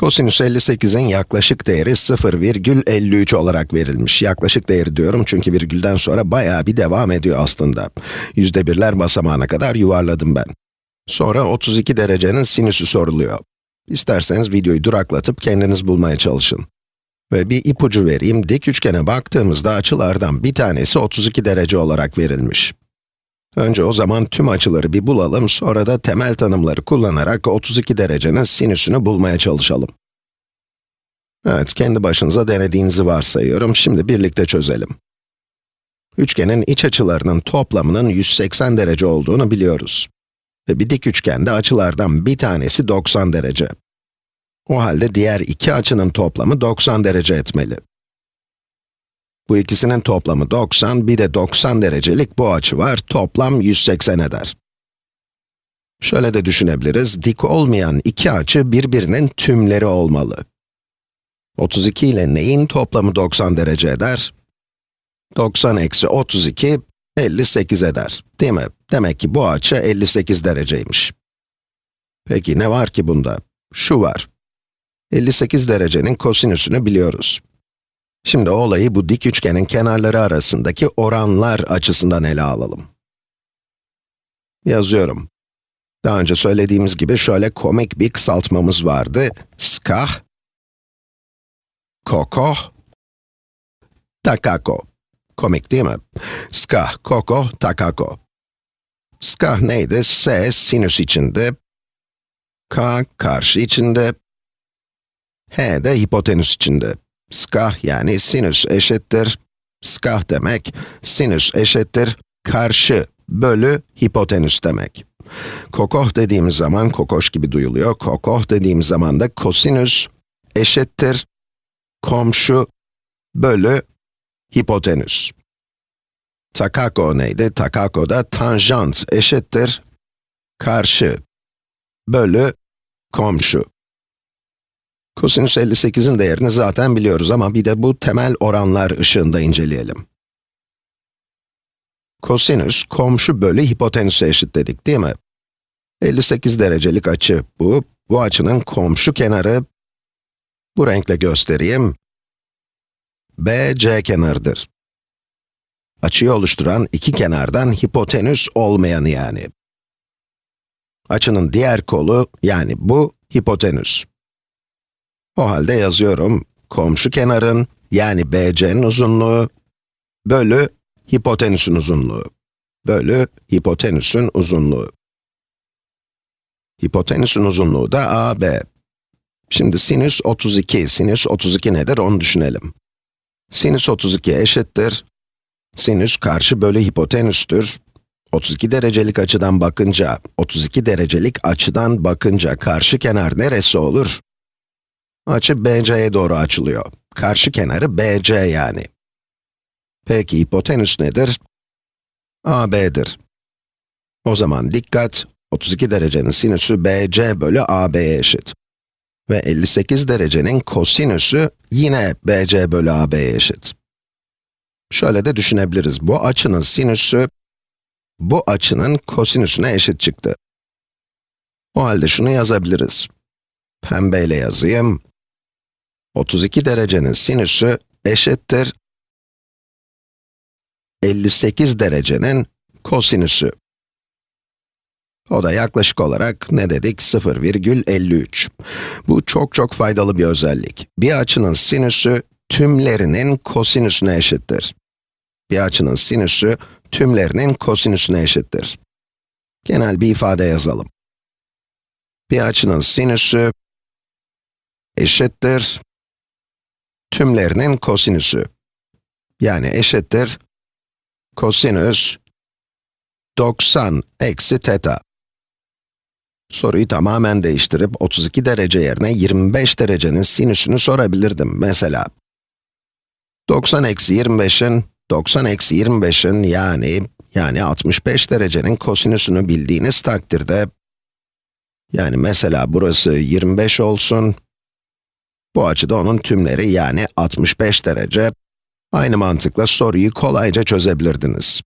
Kosinüs 58'in yaklaşık değeri 0,53 olarak verilmiş. Yaklaşık değeri diyorum çünkü virgülden sonra bayağı bir devam ediyor aslında. Yüzde birler basamağına kadar yuvarladım ben. Sonra 32 derecenin sinüsü soruluyor. İsterseniz videoyu duraklatıp kendiniz bulmaya çalışın. Ve bir ipucu vereyim, dik üçgene baktığımızda açılardan bir tanesi 32 derece olarak verilmiş. Önce o zaman tüm açıları bir bulalım, sonra da temel tanımları kullanarak 32 derecenin sinüsünü bulmaya çalışalım. Evet, kendi başınıza denediğinizi varsayıyorum, şimdi birlikte çözelim. Üçgenin iç açılarının toplamının 180 derece olduğunu biliyoruz. Ve bir dik üçgende açılardan bir tanesi 90 derece. O halde diğer iki açının toplamı 90 derece etmeli. Bu ikisinin toplamı 90, bir de 90 derecelik bu açı var, toplam 180 eder. Şöyle de düşünebiliriz, dik olmayan iki açı birbirinin tümleri olmalı. 32 ile neyin toplamı 90 derece eder? 90 eksi 32, 58 eder, değil mi? Demek ki bu açı 58 dereceymiş. Peki ne var ki bunda? Şu var. 58 derecenin kosinüsünü biliyoruz. Şimdi olayı bu dik üçgenin kenarları arasındaki oranlar açısından ele alalım. Yazıyorum. Daha önce söylediğimiz gibi şöyle komik bir kısaltmamız vardı. Skah, koko, takako. Komik değil mi? Skah, koko, takako. Skah neydi? S sinüs içinde, K karşı içinde, H de hipotenüs içinde. Skah yani sinüs eşittir, skah demek, sinüs eşittir, karşı bölü hipotenüs demek. Kokoh dediğimiz zaman, kokoş gibi duyuluyor, kokoh dediğimiz zaman da kosinüs eşittir, komşu bölü hipotenüs. Takako neydi? Takako da tanjant eşittir, karşı bölü komşu. Kosinüs 58'in değerini zaten biliyoruz ama bir de bu temel oranlar ışığında inceleyelim. Kosinüs, komşu bölü hipotenüse eşit dedik, değil mi? 58 derecelik açı bu. Bu açının komşu kenarı, bu renkle göstereyim, BC kenarıdır. Açıyı oluşturan iki kenardan hipotenüs olmayanı yani. Açının diğer kolu, yani bu, hipotenüs. O halde yazıyorum, komşu kenarın, yani BC'nin uzunluğu, bölü hipotenüsün uzunluğu, bölü hipotenüsün uzunluğu. Hipotenüsün uzunluğu da AB. Şimdi sinüs 32, sinüs 32 nedir onu düşünelim. Sinüs 32 eşittir, sinüs karşı bölü hipotenüstür. 32 derecelik açıdan bakınca, 32 derecelik açıdan bakınca karşı kenar neresi olur? Açı BC'ye doğru açılıyor. Karşı kenarı BC yani. Peki hipotenüs nedir? AB'dir. O zaman dikkat, 32 derecenin sinüsü BC bölü AB'ye eşit. Ve 58 derecenin kosinüsü yine BC bölü AB'ye eşit. Şöyle de düşünebiliriz, bu açının sinüsü, bu açının kosinüsüne eşit çıktı. O halde şunu yazabiliriz. Pembeyle yazayım. 32 derecenin sinüsü eşittir 58 derecenin kosinüsü. O da yaklaşık olarak ne dedik? 0,53. Bu çok çok faydalı bir özellik. Bir açının sinüsü tümlerinin kosinüsüne eşittir. Bir açının sinüsü tümlerinin kosinüsüne eşittir. Genel bir ifade yazalım. Bir açının sinüsü eşittir tümlerinin kosinüsü. Yani eşittir kosinüs 90 eksi teta. Soruyu tamamen değiştirip 32 derece yerine 25 derecenin sinüsünü sorabilirdim mesela. 90 eksi 25'in, 90 eksi 25'in yani, yani 65 derecenin kosinüsünü bildiğiniz takdirde, yani mesela burası 25 olsun, bu açıda onun tümleri yani 65 derece. Aynı mantıkla soruyu kolayca çözebilirdiniz.